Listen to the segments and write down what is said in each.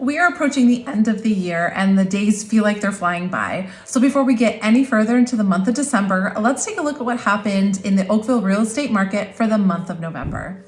We are approaching the end of the year and the days feel like they're flying by. So before we get any further into the month of December, let's take a look at what happened in the Oakville real estate market for the month of November.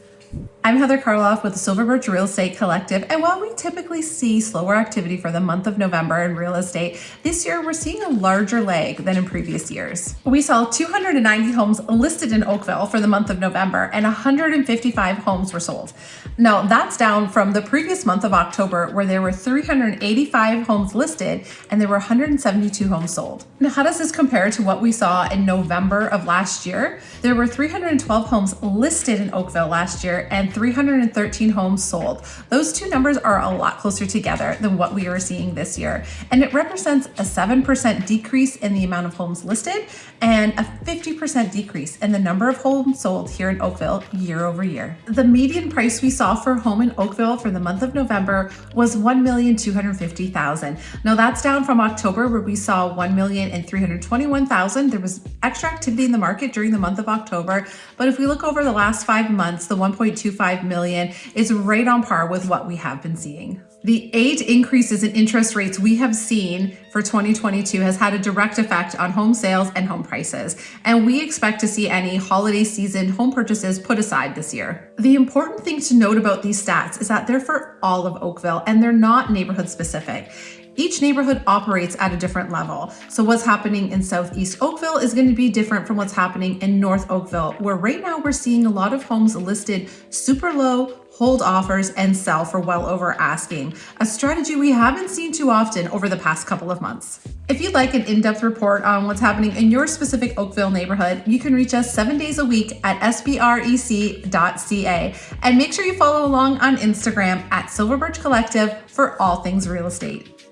I'm Heather Karloff with the Silver Birch Real Estate Collective, and while we typically see slower activity for the month of November in real estate, this year we're seeing a larger leg than in previous years. We saw 290 homes listed in Oakville for the month of November, and 155 homes were sold. Now, that's down from the previous month of October, where there were 385 homes listed and there were 172 homes sold. Now, how does this compare to what we saw in November of last year? There were 312 homes listed in Oakville last year and 313 homes sold. Those two numbers are a lot closer together than what we are seeing this year. And it represents a 7% decrease in the amount of homes listed and a 50% decrease in the number of homes sold here in Oakville year over year. The median price we saw for a home in Oakville for the month of November was 1,250,000. Now that's down from October where we saw 1,321,000. There was extra activity in the market during the month of October, but if we look over the last five months, the 1.25 1.25 million is right on par with what we have been seeing. The eight increases in interest rates we have seen for 2022 has had a direct effect on home sales and home prices, and we expect to see any holiday season home purchases put aside this year. The important thing to note about these stats is that they're for all of Oakville and they're not neighborhood specific. Each neighborhood operates at a different level. So what's happening in Southeast Oakville is going to be different from what's happening in North Oakville, where right now we're seeing a lot of homes listed super low, hold offers, and sell for well over asking, a strategy we haven't seen too often over the past couple of months. If you'd like an in-depth report on what's happening in your specific Oakville neighborhood, you can reach us seven days a week at sbrec.ca and make sure you follow along on Instagram at Silver Birch Collective for all things real estate.